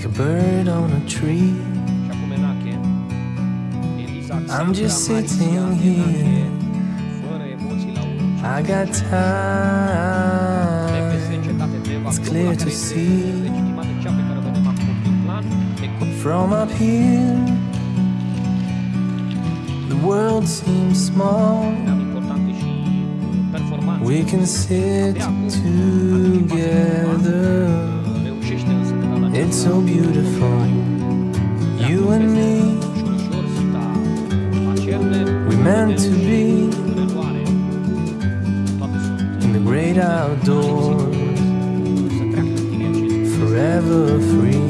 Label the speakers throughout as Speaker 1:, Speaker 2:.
Speaker 1: like a bird on
Speaker 2: a tree. I'm just sitting here.
Speaker 1: I got time. It's clear to see. From up here, the world seems small. We can sit together so beautiful. You and me, we meant to be in the great outdoors, forever free.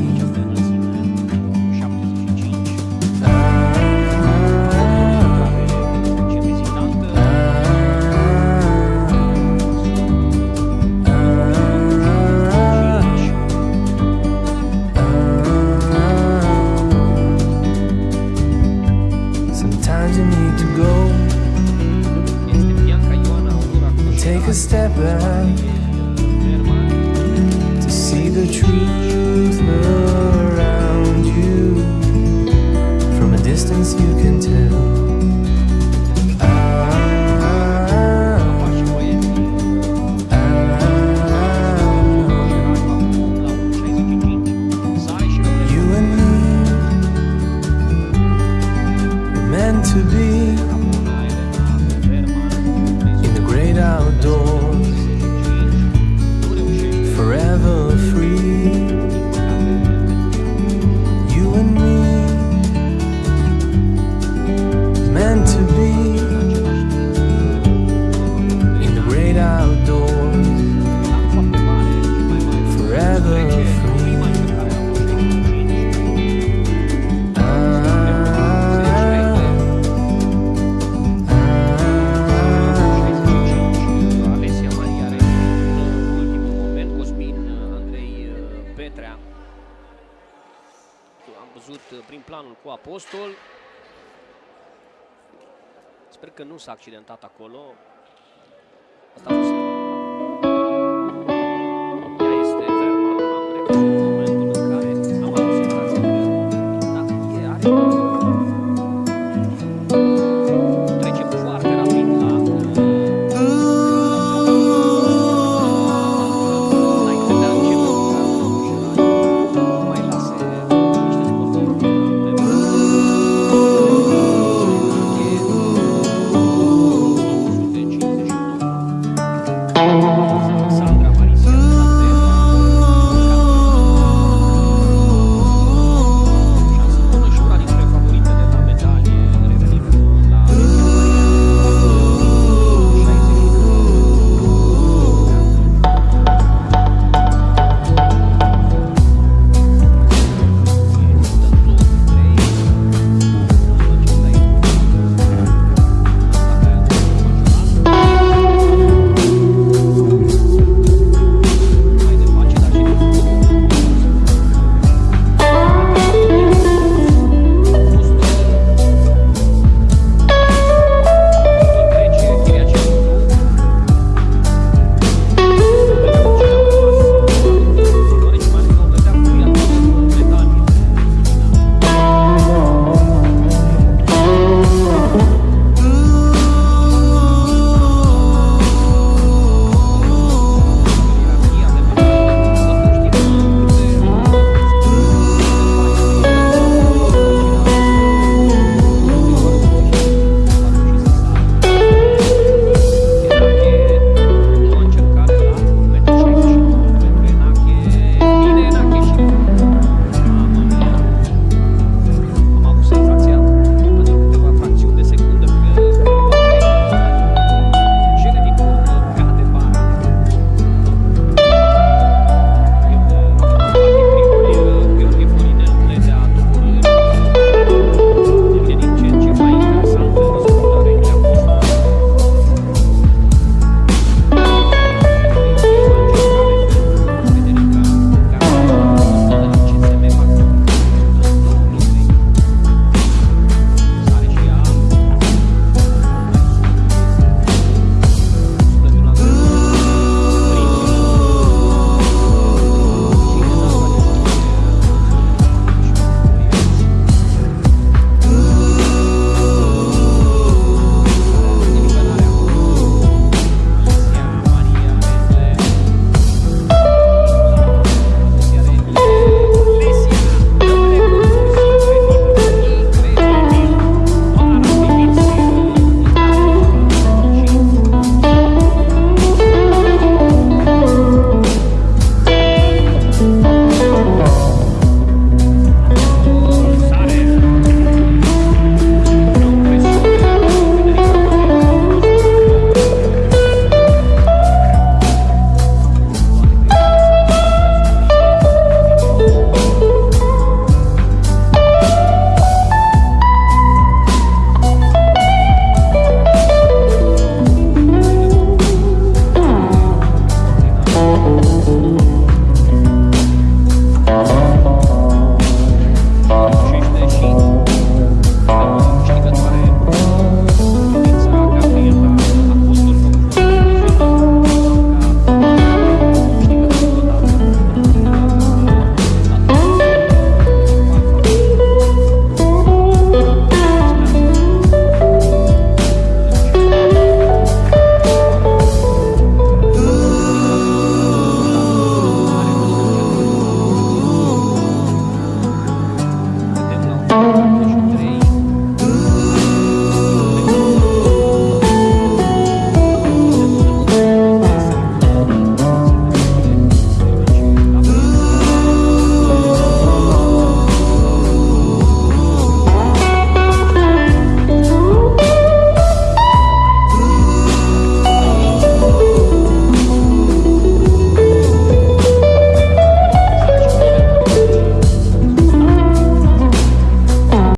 Speaker 1: Take a step back to see the truth around you. From a distance, you can tell.
Speaker 2: Văzut prin planul cu Apostol. Sper că nu s-a accidentat acolo.